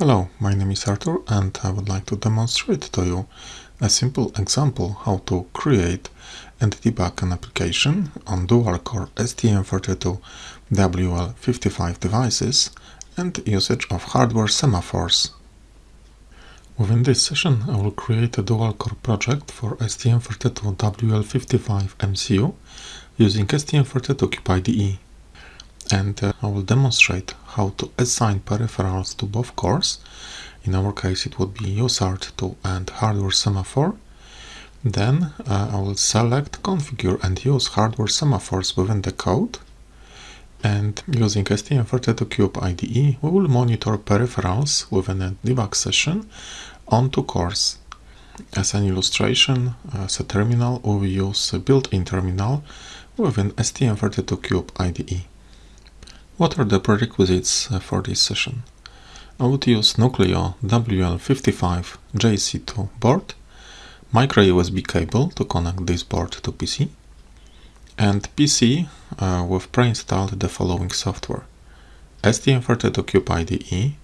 Hello, my name is Artur and I would like to demonstrate to you a simple example how to create and debug an application on dual-core STM32WL55 devices and usage of hardware semaphores. Within this session I will create a dual-core project for STM32WL55 MCU using STM32 IDE and uh, I will demonstrate how to assign peripherals to both cores. In our case it would be USART2 and hardware semaphore. Then uh, I will select, configure and use hardware semaphores within the code. And using STM32Cube IDE, we will monitor peripherals within a debug session on two cores. As an illustration, as a terminal, we use a built-in terminal within STM32Cube IDE. What are the prerequisites uh, for this session? I would use Nucleo WL55 JC2 board, micro USB cable to connect this board to PC, and PC uh, with pre-installed the following software. STM32Cube IDE,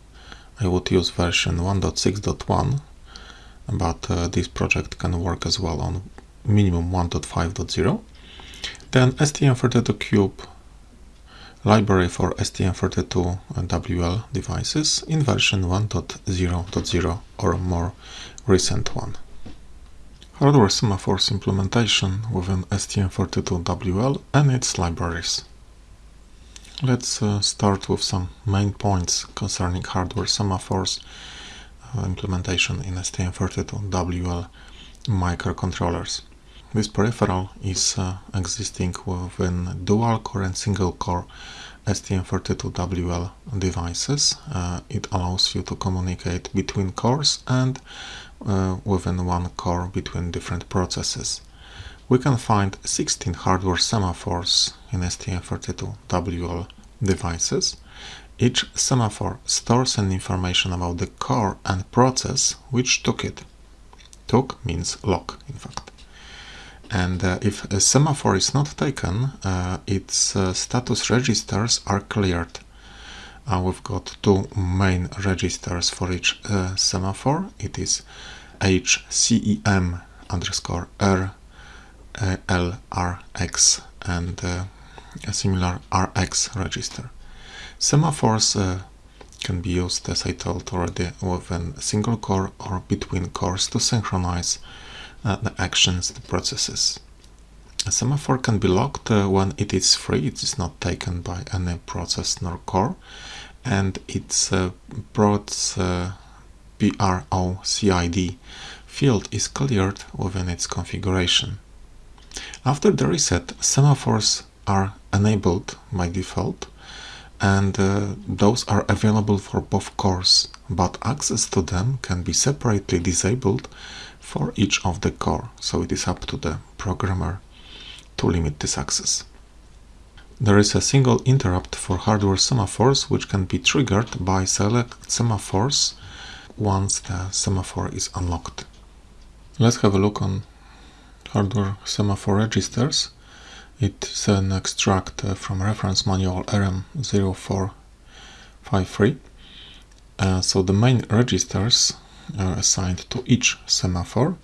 I would use version 1.6.1, but uh, this project can work as well on minimum 1.5.0. Then STM32Cube library for STM32WL devices in version 1.0.0 or more recent one. Hardware semaphores implementation within STM32WL and its libraries. Let's uh, start with some main points concerning hardware semaphores uh, implementation in STM32WL microcontrollers. This peripheral is uh, existing within dual-core and single-core STM32WL devices. Uh, it allows you to communicate between cores and uh, within one core between different processes. We can find 16 hardware semaphores in STM32WL devices. Each semaphore stores an information about the core and process which took it. Took means lock, in fact and uh, if a semaphore is not taken, uh, its uh, status registers are cleared. Uh, we've got two main registers for each uh, semaphore. It is HSEM underscore R uh, LRX and a similar RX register. Semaphores can be used, as I told already, within a single core or between cores to synchronize uh, the actions, the processes. A semaphore can be locked uh, when it is free, it is not taken by any process nor core, and its uh, PROCID field is cleared within its configuration. After the reset, semaphores are enabled by default, and uh, those are available for both cores, but access to them can be separately disabled for each of the core, so it is up to the programmer to limit this access. There is a single interrupt for hardware semaphores which can be triggered by select semaphores once the semaphore is unlocked. Let's have a look on hardware semaphore registers. It's an extract uh, from reference manual RM0453. Uh, so the main registers uh, assigned to each semaphore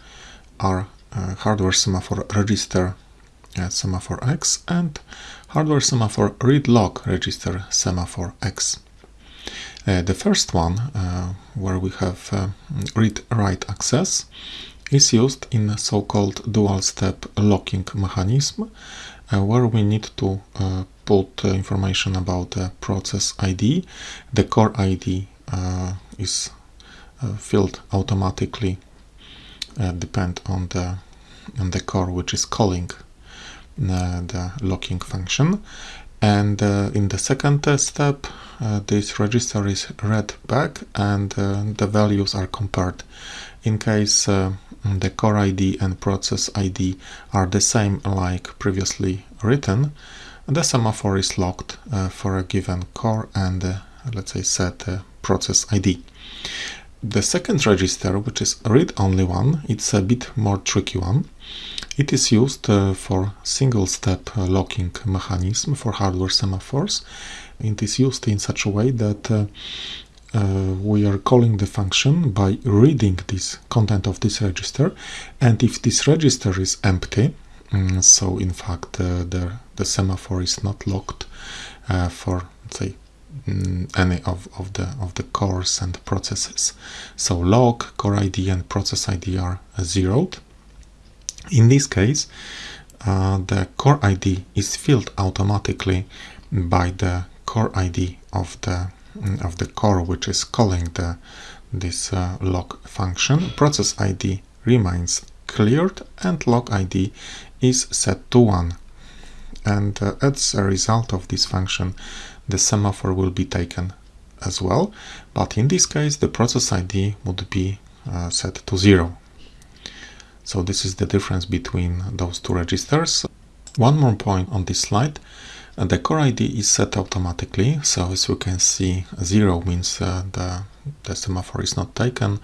are uh, hardware semaphore register uh, semaphore X and hardware semaphore read lock register semaphore X. Uh, the first one, where we have read-write access, is used in so-called dual-step locking mechanism, where we need to put information about the process ID. The core ID is uh, filled automatically uh, depend on the on the core which is calling uh, the locking function and uh, in the second uh, step uh, this register is read back and the values are compared in case the core ID and process ID are the same like previously written the semaphore is locked for a given core and let's say set process ID the second register, which is read-only one, it's a bit more tricky one. It is used uh, for single-step uh, locking mechanism for hardware semaphores. It is used in such a way that uh, we are calling the function by reading this content of this register. And if this register is empty um, so in fact uh, the, the semaphore is not locked uh, for say um, any of, of the of the cores and processes. So log core id and process id are zeroed. In this case uh, the core id is filled automatically by the core id of the mm, of the core which is calling the this uh, log function. Process id remains cleared and log id is set to 1 and uh, as a result of this function the semaphore will be taken as well. But in this case the process ID would be uh, set to 0 so this is the difference between those two registers. One more point on this slide the core ID is set automatically so as you can see 0 means uh, the, the semaphore is not taken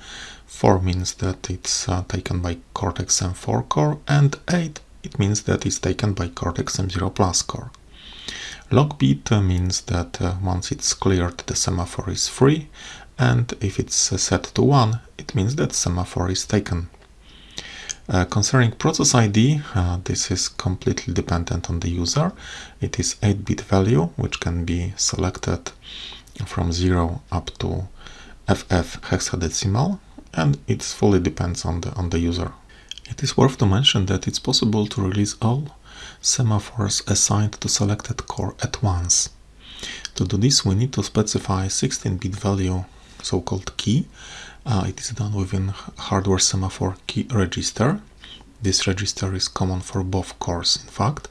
4 means that it's uh, taken by Cortex M4 core and 8 it means that it's taken by Cortex M0 Plus core. Lock bit means that uh, once it's cleared the semaphore is free and if it's uh, set to 1 it means that semaphore is taken. Uh, concerning process ID, uh, this is completely dependent on the user. It is 8-bit value which can be selected from 0 up to FF hexadecimal and it fully depends on the on the user. It is worth to mention that it's possible to release all semaphores assigned to selected core at once. To do this we need to specify 16-bit value so-called key. Uh, it is done within hardware semaphore key register. This register is common for both cores in fact.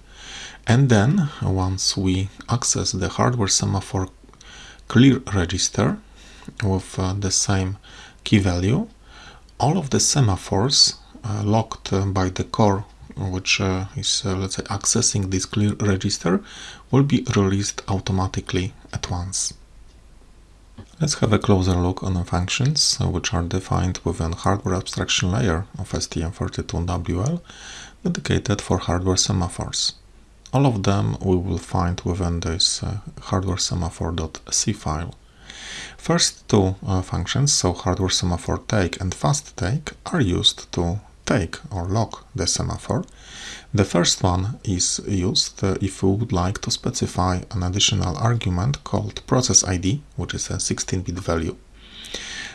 And then once we access the hardware semaphore clear register with uh, the same key value, all of the semaphores uh, locked uh, by the core which uh, is let's say accessing this clear register will be released automatically at once. Let's have a closer look on the functions which are defined within hardware abstraction layer of STM32WL dedicated for hardware semaphores. All of them we will find within this uh, hardware semaphore.c file. First two uh, functions, so hardware semaphore take and fast take, are used to take or lock the semaphore. The first one is used uh, if we would like to specify an additional argument called process ID, which is a 16-bit value.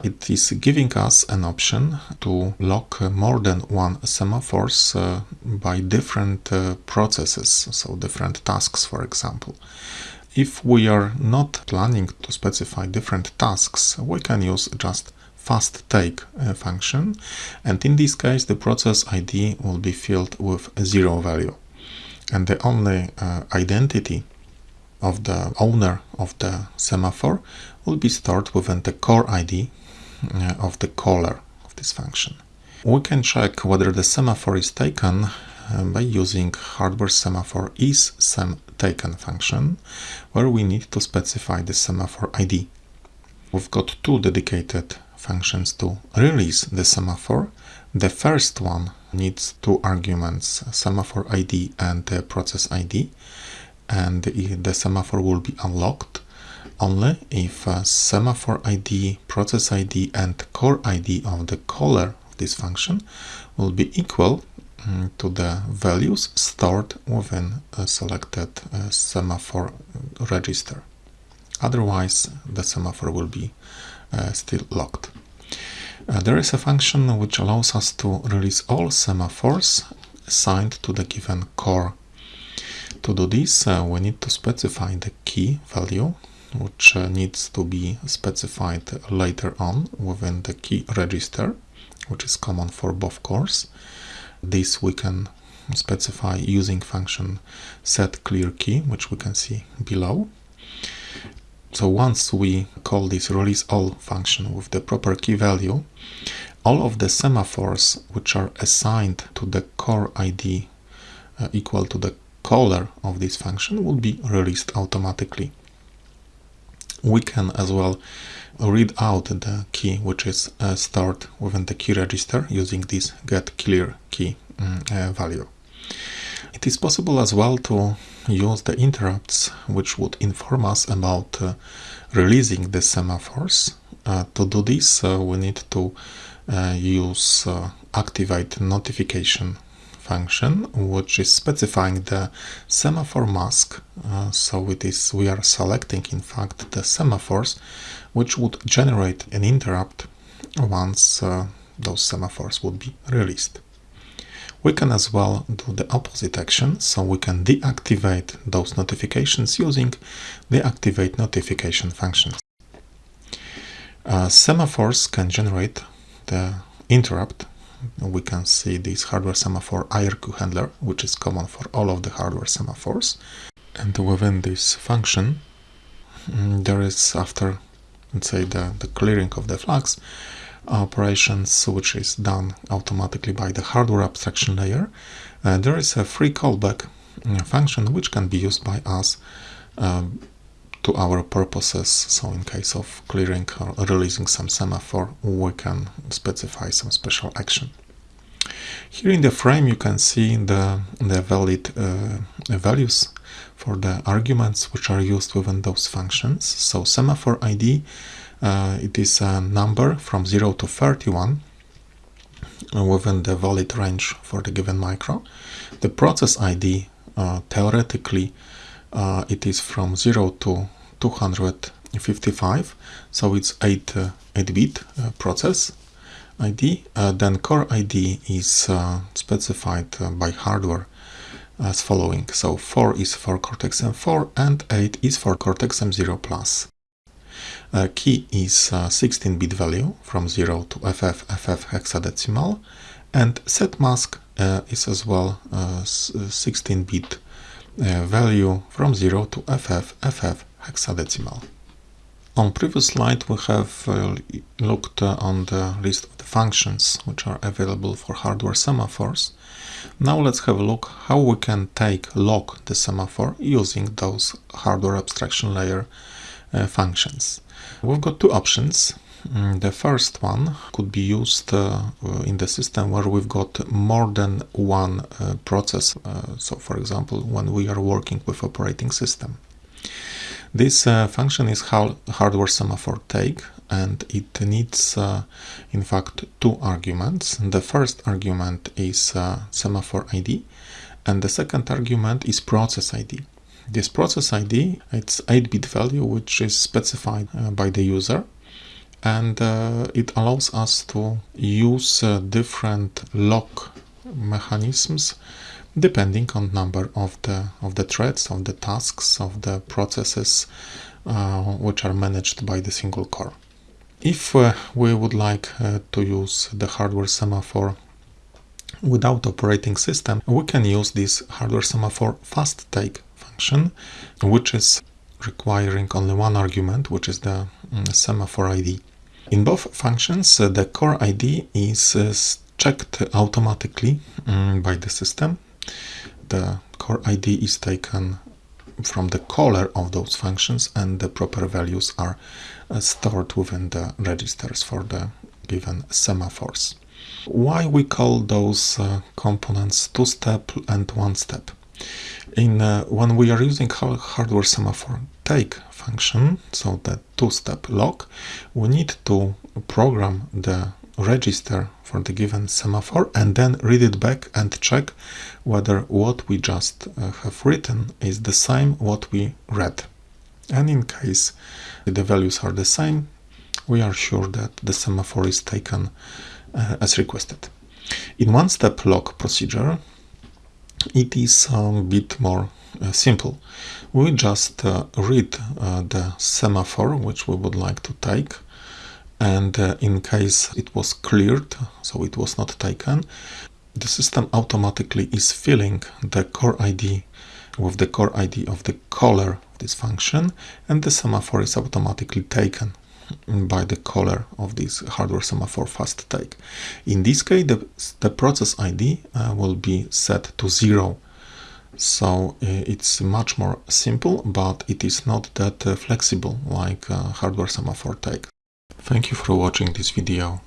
It is giving us an option to lock more than one semaphores uh, by different uh, processes, so different tasks, for example. If we are not planning to specify different tasks, we can use just fast take uh, function and in this case the process ID will be filled with zero value and the only uh, identity of the owner of the semaphore will be stored within the core ID uh, of the caller of this function. We can check whether the semaphore is taken uh, by using hardware semaphore is sem taken function where we need to specify the semaphore ID. We've got two dedicated functions to release the semaphore. The first one needs two arguments, semaphore ID and process ID, and the semaphore will be unlocked only if semaphore ID, process ID and core ID of the caller of this function will be equal mm, to the values stored within a selected uh, semaphore register. Otherwise, the semaphore will be uh, still locked. Uh, there is a function which allows us to release all semaphores assigned to the given core. To do this, uh, we need to specify the key value, which uh, needs to be specified later on within the key register, which is common for both cores. This we can specify using function set clear key, which we can see below. So once we call this release all function with the proper key value, all of the semaphores which are assigned to the core ID uh, equal to the caller of this function will be released automatically. We can as well read out the key which is uh, stored within the key register using this get clear key um, uh, value. It is possible as well to use the interrupts which would inform us about uh, releasing the semaphores Uh, to do this, uh, we need to uh, use uh, activate notification function, which is specifying the semaphore mask. Uh, so it is we are selecting, in fact, the semaphores, which would generate an interrupt once those semaphores would be released. We can as well do the opposite action, so we can deactivate those notifications using the activate notification functions. Uh, semaphores can generate the interrupt. We can see this hardware semaphore IRQ handler, which is common for all of the hardware semaphores. And within this function, mm, there is after, let's say, the, the clearing of the flags, operations which is done automatically by the hardware abstraction layer. Uh, there is a free callback uh, function which can be used by us um, to our purposes. So in case of clearing or releasing some semaphore, we can specify some special action. Here in the frame you can see the, the valid uh, values for the arguments which are used within those functions. So semaphore ID uh, it is a number from 0 to 31 uh, within the valid range for the given micro. The process ID, uh, theoretically, uh, it is from 0 to 255, so it's 8, 8-bit uh, process ID. then core ID is specified by hardware as following. So 4 is for Cortex-M4 and 8 is for Cortex-M0 Plus. Uh, key is 16-bit value from 0 to FF, FF hexadecimal and set mask uh, is as well 16-bit uh, value from 0 to FF, FF hexadecimal. On previous slide we have uh, looked uh, on the list of the functions which are available for hardware semaphores. Now let's have a look how we can take lock the semaphore using those hardware abstraction layer uh, functions. We've got two options. Mm, the first one could be used uh, in the system where we've got more than one uh, process. Uh, so for example, when we are working with operating system. This uh, function is how hardware semaphore take and it needs uh, in fact two arguments. The first argument is semaphore ID and the second argument is process ID. This process ID, it's 8-bit value which is specified uh, by the user. And uh, it allows us to use uh, different lock mechanisms depending on number of the of the threads of the tasks of the processes uh, which are managed by the single core. If uh, we would like uh, to use the hardware semaphore without operating system we can use this hardware semaphore fast take which is requiring only one argument, which is the um, semaphore ID. In both functions, uh, the core ID is uh, checked automatically um, by the system. The core ID is taken from the caller of those functions and the proper values are uh, stored within the registers for the given semaphores. Why we call those components two-step and one-step? In uh, when we are using hardware semaphore take function so the two-step lock we need to program the register for the given semaphore and then read it back and check whether what we just uh, have written is the same what we read. And in case the values are the same we are sure that the semaphore is taken uh, as requested. In one-step lock procedure it is a bit more uh, simple. We just uh, read uh, the semaphore which we would like to take and in case it was cleared, so it was not taken, the system automatically is filling the core ID with the core ID of the caller of this function and the semaphore is automatically taken by the color of this hardware semaphore fast take. In this case, the, the process ID uh, will be set to zero. So uh, it's much more simple, but it is not that uh, flexible like uh, hardware semaphore take. Thank you for watching this video.